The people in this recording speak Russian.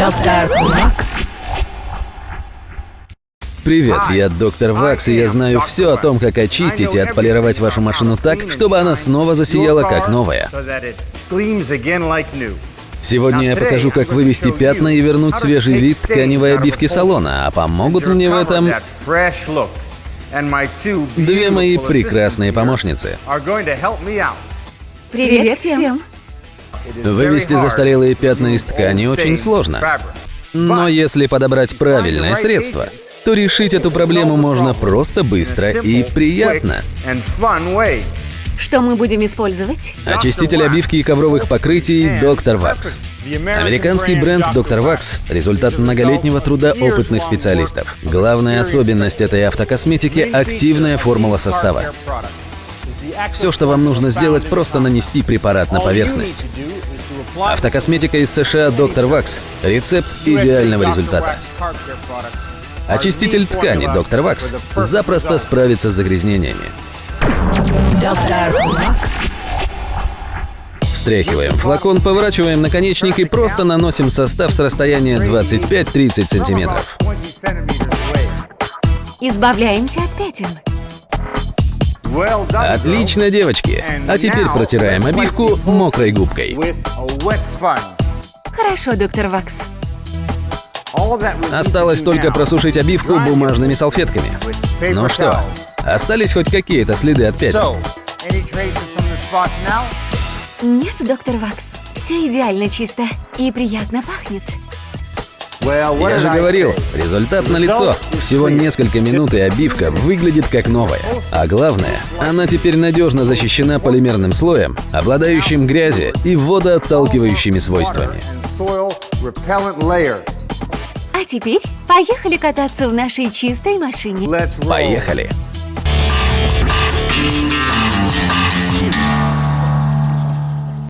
Доктор Вакс. Привет, я доктор Вакс, и я знаю все о том, как очистить и отполировать вашу машину так, чтобы она снова засияла как новая. Сегодня я покажу, как вывести пятна и вернуть свежий вид тканевой обивки салона, а помогут мне в этом две мои прекрасные помощницы. Привет всем! Вывести застарелые пятна из ткани очень сложно. Но если подобрать правильное средство, то решить эту проблему можно просто быстро и приятно. Что мы будем использовать? Очиститель обивки и ковровых покрытий Dr. Wax. Американский бренд Dr. Wax – результат многолетнего труда опытных специалистов. Главная особенность этой автокосметики – активная формула состава. Все, что вам нужно сделать, просто нанести препарат на поверхность. Автокосметика из США Dr. Wax – рецепт идеального результата. Очиститель ткани Dr. Wax запросто справится с загрязнениями. Доктор Вакс. Встряхиваем флакон, поворачиваем наконечник и просто наносим состав с расстояния 25-30 сантиметров. Избавляемся от пятен. Отлично, девочки. А теперь протираем обивку мокрой губкой. Хорошо, доктор Вакс. Осталось только просушить обивку бумажными салфетками. Ну что, остались хоть какие-то следы от пятен? Нет, доктор Вакс. Все идеально чисто и приятно пахнет. Я же говорил, результат налицо. Всего несколько минут и обивка выглядит как новая. А главное, она теперь надежно защищена полимерным слоем, обладающим грязи и водоотталкивающими свойствами. А теперь поехали кататься в нашей чистой машине. Поехали!